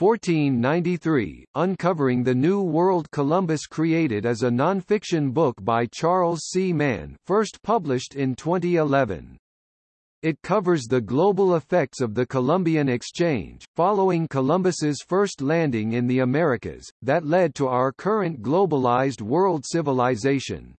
1493, Uncovering the New World Columbus created as a nonfiction book by Charles C. Mann first published in 2011. It covers the global effects of the Columbian Exchange, following Columbus's first landing in the Americas, that led to our current globalized world civilization.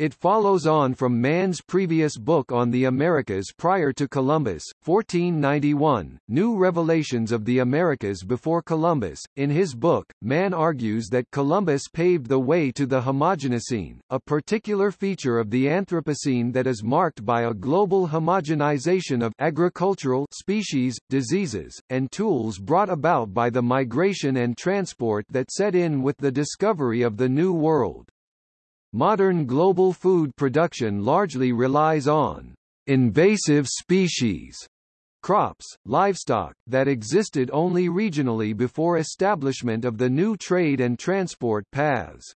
It follows on from Mann's previous book on the Americas prior to Columbus, 1491, New Revelations of the Americas Before Columbus. In his book, Mann argues that Columbus paved the way to the homogenocene, a particular feature of the Anthropocene that is marked by a global homogenization of agricultural species, diseases, and tools brought about by the migration and transport that set in with the discovery of the New World. Modern global food production largely relies on invasive species crops, livestock, that existed only regionally before establishment of the new trade and transport paths.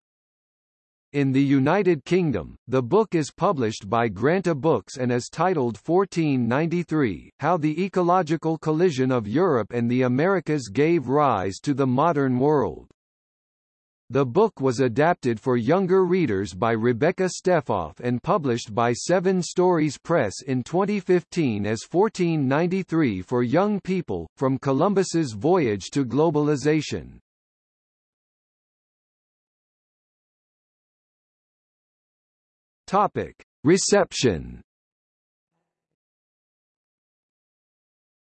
In the United Kingdom, the book is published by Granta Books and is titled 1493, How the Ecological Collision of Europe and the Americas Gave Rise to the Modern World. The book was adapted for younger readers by Rebecca Stefoff and published by Seven Stories Press in 2015 as 1493 for Young People, From Columbus's Voyage to Globalization. Topic. Reception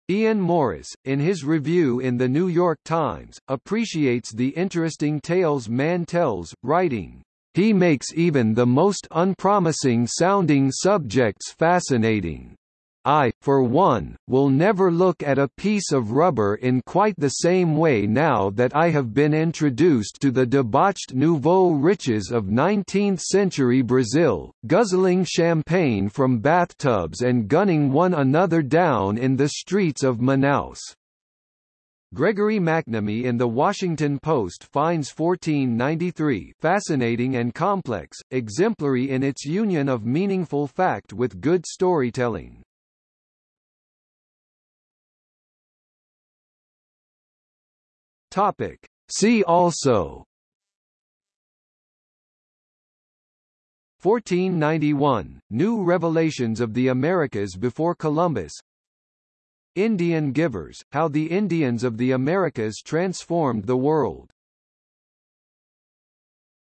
Ian Morris, in his review in The New York Times, appreciates the interesting tales Mann tells, writing, "...he makes even the most unpromising sounding subjects fascinating." I, for one, will never look at a piece of rubber in quite the same way now that I have been introduced to the debauched nouveau riches of 19th-century Brazil, guzzling champagne from bathtubs and gunning one another down in the streets of Manaus. Gregory McNamee in The Washington Post finds 1493 fascinating and complex, exemplary in its union of meaningful fact with good storytelling. Topic. See also. 1491, New Revelations of the Americas before Columbus. Indian Givers, How the Indians of the Americas Transformed the World